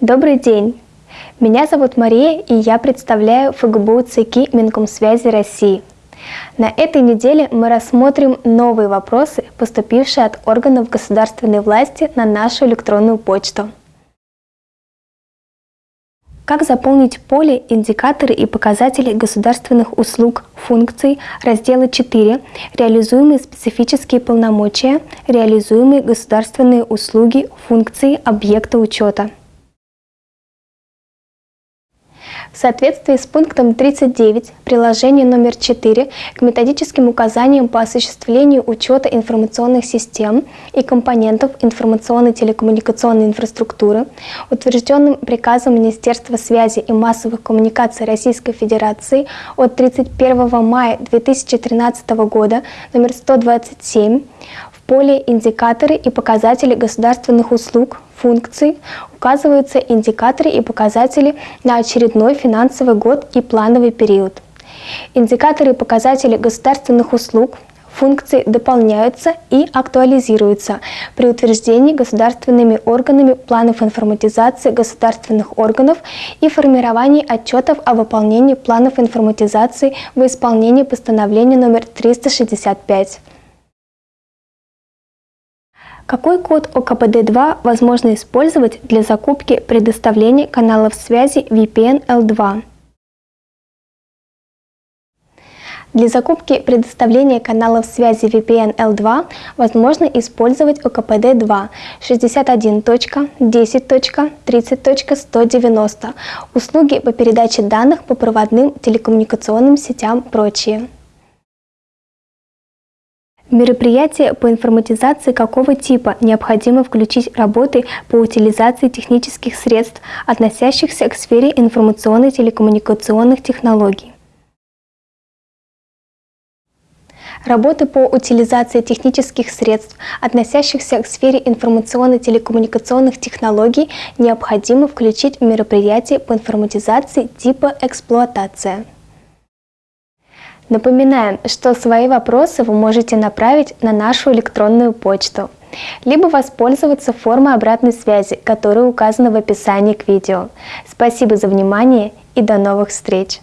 Добрый день! Меня зовут Мария, и я представляю ФГБУ ЦКИ Минкомсвязи России. На этой неделе мы рассмотрим новые вопросы, поступившие от органов государственной власти на нашу электронную почту. Как заполнить поле «Индикаторы и показатели государственных услуг функций» раздела 4 «Реализуемые специфические полномочия, реализуемые государственные услуги функции объекта учета». В соответствии с пунктом 39 приложения номер 4 к методическим указаниям по осуществлению учета информационных систем и компонентов информационной телекоммуникационной инфраструктуры, утвержденным приказом Министерства связи и массовых коммуникаций Российской Федерации от 31 мая 2013 года номер 127, в поле «Индикаторы и показатели государственных услуг функций указываются индикаторы и показатели на очередной финансовый год и плановый период. Индикаторы и показатели государственных услуг функции дополняются и актуализируются при утверждении государственными органами планов информатизации государственных органов и формировании отчетов о выполнении планов информатизации в исполнении постановления номер 365. Какой код ОКПД-2 возможно использовать для закупки предоставления каналов связи VPN L2? Для закупки предоставления каналов связи VPN L2 возможно использовать ОКПД-2 61.10.30.190, услуги по передаче данных по проводным телекоммуникационным сетям прочие. Мероприятия по информатизации какого типа необходимо включить работы по утилизации технических средств, относящихся к сфере информационно телекоммуникационных технологий? Работы по утилизации технических средств, относящихся к сфере информационно-телекоммуникационных технологий, необходимо включить в мероприятие по информатизации типа «Эксплуатация». Напоминаем, что свои вопросы вы можете направить на нашу электронную почту, либо воспользоваться формой обратной связи, которая указана в описании к видео. Спасибо за внимание и до новых встреч!